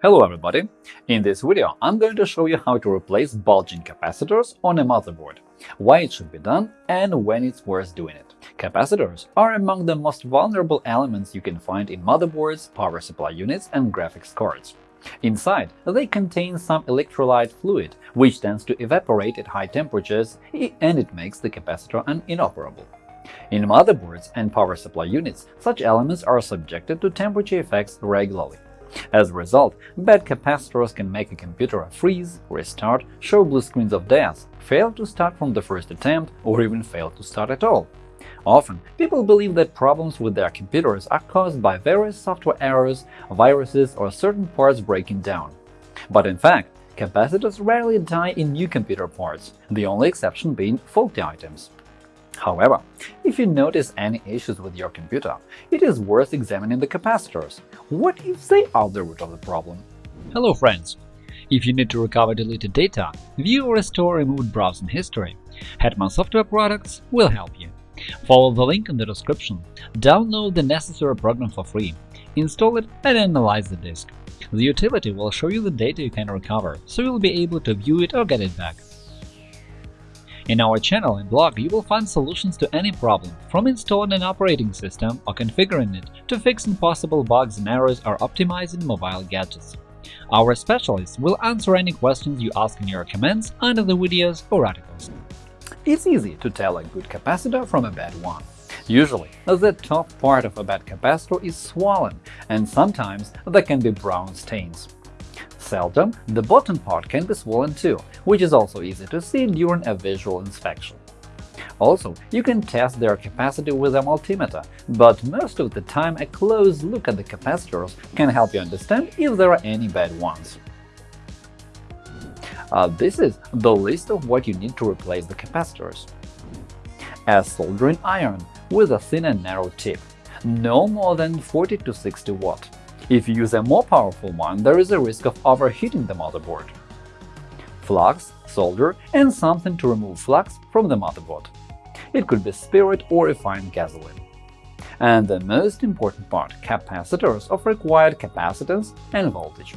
Hello everybody! In this video I'm going to show you how to replace bulging capacitors on a motherboard, why it should be done, and when it's worth doing it. Capacitors are among the most vulnerable elements you can find in motherboards, power supply units, and graphics cards. Inside, they contain some electrolyte fluid, which tends to evaporate at high temperatures and it makes the capacitor inoperable. In motherboards and power supply units, such elements are subjected to temperature effects regularly. As a result, bad capacitors can make a computer freeze, restart, show blue screens of death, fail to start from the first attempt, or even fail to start at all. Often, people believe that problems with their computers are caused by various software errors, viruses, or certain parts breaking down. But in fact, capacitors rarely die in new computer parts, the only exception being faulty items. However, if you notice any issues with your computer, it is worth examining the capacitors. What if they are the root of the problem? Hello friends! If you need to recover deleted data, view or restore removed browsing history, Hetman Software Products will help you. Follow the link in the description, download the necessary program for free, install it and analyze the disk. The utility will show you the data you can recover, so you'll be able to view it or get it back. In our channel and blog you will find solutions to any problem, from installing an operating system or configuring it to fixing possible bugs and errors or optimizing mobile gadgets. Our specialists will answer any questions you ask in your comments under the videos or articles. It's easy to tell a good capacitor from a bad one. Usually, the top part of a bad capacitor is swollen, and sometimes there can be brown stains. Seldom, the bottom part can be swollen too, which is also easy to see during a visual inspection. Also, you can test their capacity with a multimeter, but most of the time a close look at the capacitors can help you understand if there are any bad ones. Uh, this is the list of what you need to replace the capacitors. A soldering iron with a thin and narrow tip, no more than 40 to 60 watt. If you use a more powerful one, there is a risk of overheating the motherboard. Flux, solder, and something to remove flux from the motherboard. It could be spirit or refined gasoline. And the most important part – capacitors of required capacitance and voltage.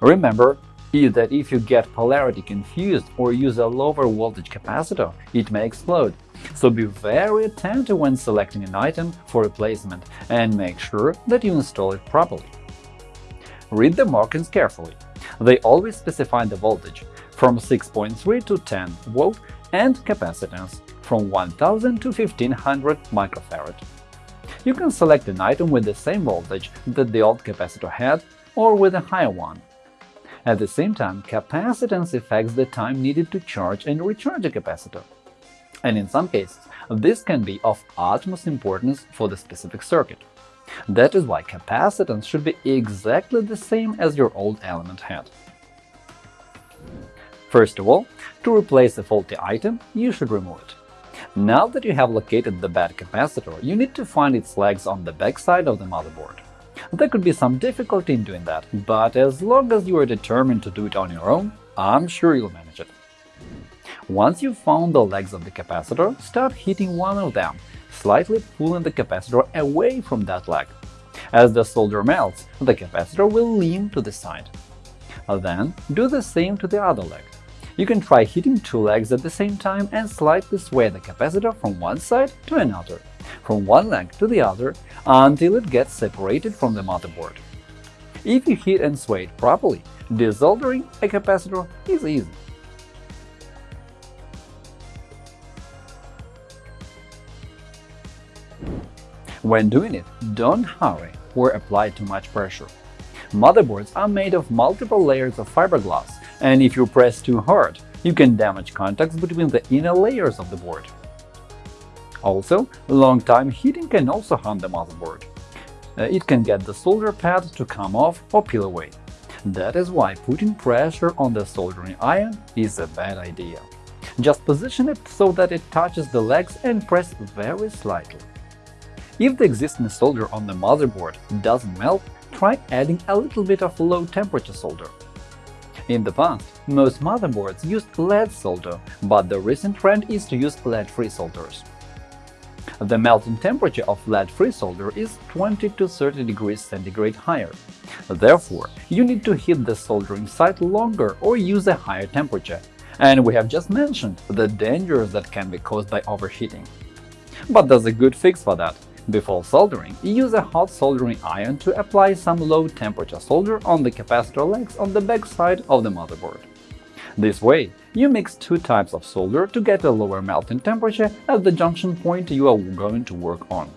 Remember that if you get polarity confused or use a lower voltage capacitor, it may explode, so be very attentive when selecting an item for replacement and make sure that you install it properly. Read the markings carefully. They always specify the voltage from 6.3 to 10 volt and capacitance from 1000 to 1500 microfarad. You can select an item with the same voltage that the old capacitor had or with a higher one. At the same time, capacitance affects the time needed to charge and recharge a capacitor and in some cases this can be of utmost importance for the specific circuit. That is why capacitance should be exactly the same as your old element had. First of all, to replace a faulty item, you should remove it. Now that you have located the bad capacitor, you need to find its legs on the backside of the motherboard. There could be some difficulty in doing that, but as long as you are determined to do it on your own, I'm sure you'll manage it. Once you've found the legs of the capacitor, start hitting one of them, slightly pulling the capacitor away from that leg. As the solder melts, the capacitor will lean to the side. Then do the same to the other leg. You can try hitting two legs at the same time and slightly sway the capacitor from one side to another, from one leg to the other, until it gets separated from the motherboard. If you heat and sway it properly, desoldering a capacitor is easy. When doing it, don't hurry or apply too much pressure. Motherboards are made of multiple layers of fiberglass, and if you press too hard, you can damage contacts between the inner layers of the board. Also, long-time heating can also harm the motherboard. Uh, it can get the solder pad to come off or peel away. That is why putting pressure on the soldering iron is a bad idea. Just position it so that it touches the legs and press very slightly. If the existing solder on the motherboard doesn't melt, try adding a little bit of low-temperature solder. In the past, most motherboards used lead solder, but the recent trend is to use lead-free solders. The melting temperature of lead-free solder is 20 to 30 degrees centigrade higher. Therefore, you need to heat the soldering site longer or use a higher temperature, and we have just mentioned the dangers that can be caused by overheating. But there's a good fix for that. Before soldering, use a hot soldering iron to apply some low-temperature solder on the capacitor legs on the back side of the motherboard. This way, you mix two types of solder to get a lower melting temperature at the junction point you are going to work on.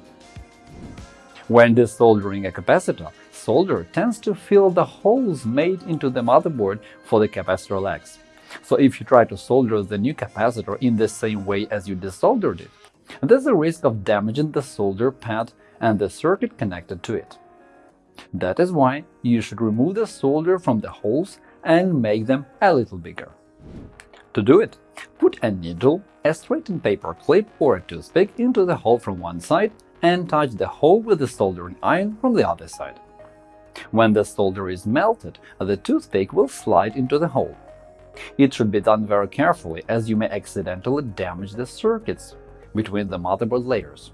When desoldering a capacitor, solder tends to fill the holes made into the motherboard for the capacitor legs. So if you try to solder the new capacitor in the same way as you desoldered it, there's a risk of damaging the solder pad and the circuit connected to it. That is why you should remove the solder from the holes and make them a little bigger. To do it, put a needle, a straightened paper clip or a toothpick into the hole from one side and touch the hole with the soldering iron from the other side. When the solder is melted, the toothpick will slide into the hole. It should be done very carefully, as you may accidentally damage the circuits between the motherboard layers.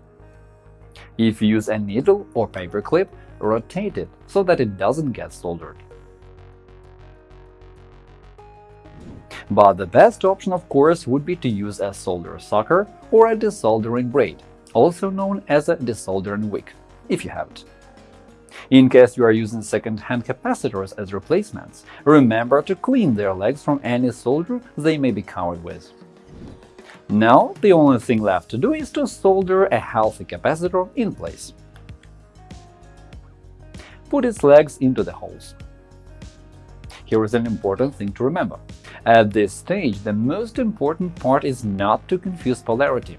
If you use a needle or paper clip, rotate it so that it doesn't get soldered. But the best option, of course, would be to use a solder sucker or a desoldering braid, also known as a desoldering wick, if you have it. In case you are using second-hand capacitors as replacements, remember to clean their legs from any solder they may be covered with. Now the only thing left to do is to solder a healthy capacitor in place. Put its legs into the holes. Here is an important thing to remember. At this stage, the most important part is not to confuse polarity.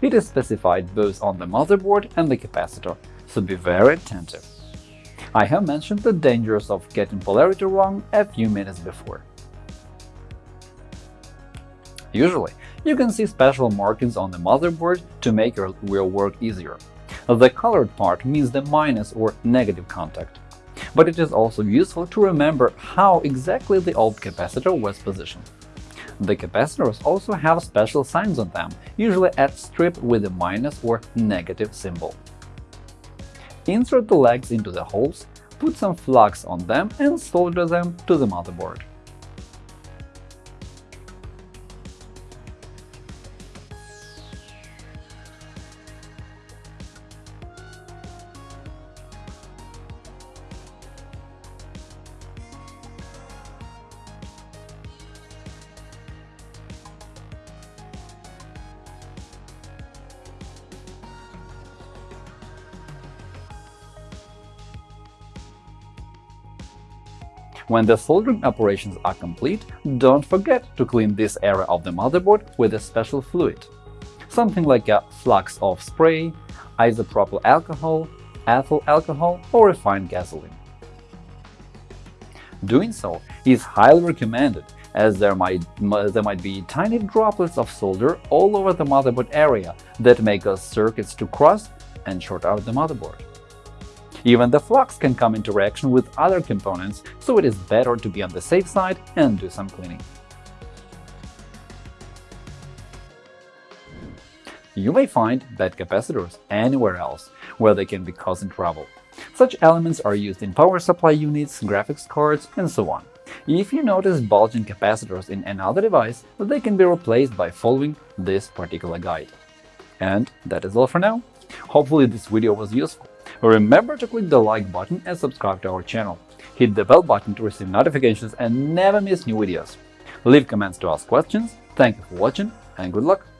It is specified both on the motherboard and the capacitor, so be very attentive. I have mentioned the dangers of getting polarity wrong a few minutes before. Usually, you can see special markings on the motherboard to make your, work easier. The colored part means the minus or negative contact. But it is also useful to remember how exactly the old capacitor was positioned. The capacitors also have special signs on them, usually at strip with a minus or negative symbol. Insert the legs into the holes, put some flux on them and solder them to the motherboard. When the soldering operations are complete, don't forget to clean this area of the motherboard with a special fluid, something like a flux-off spray, isopropyl alcohol, ethyl alcohol or refined gasoline. Doing so is highly recommended as there might, there might be tiny droplets of solder all over the motherboard area that may cause circuits to cross and short out the motherboard. Even the flux can come into reaction with other components, so it is better to be on the safe side and do some cleaning. You may find bad capacitors anywhere else where they can be causing trouble. Such elements are used in power supply units, graphics cards, and so on. If you notice bulging capacitors in another device, they can be replaced by following this particular guide. And that is all for now. Hopefully this video was useful. Remember to click the like button and subscribe to our channel. Hit the bell button to receive notifications and never miss new videos. Leave comments to ask questions. Thank you for watching and good luck!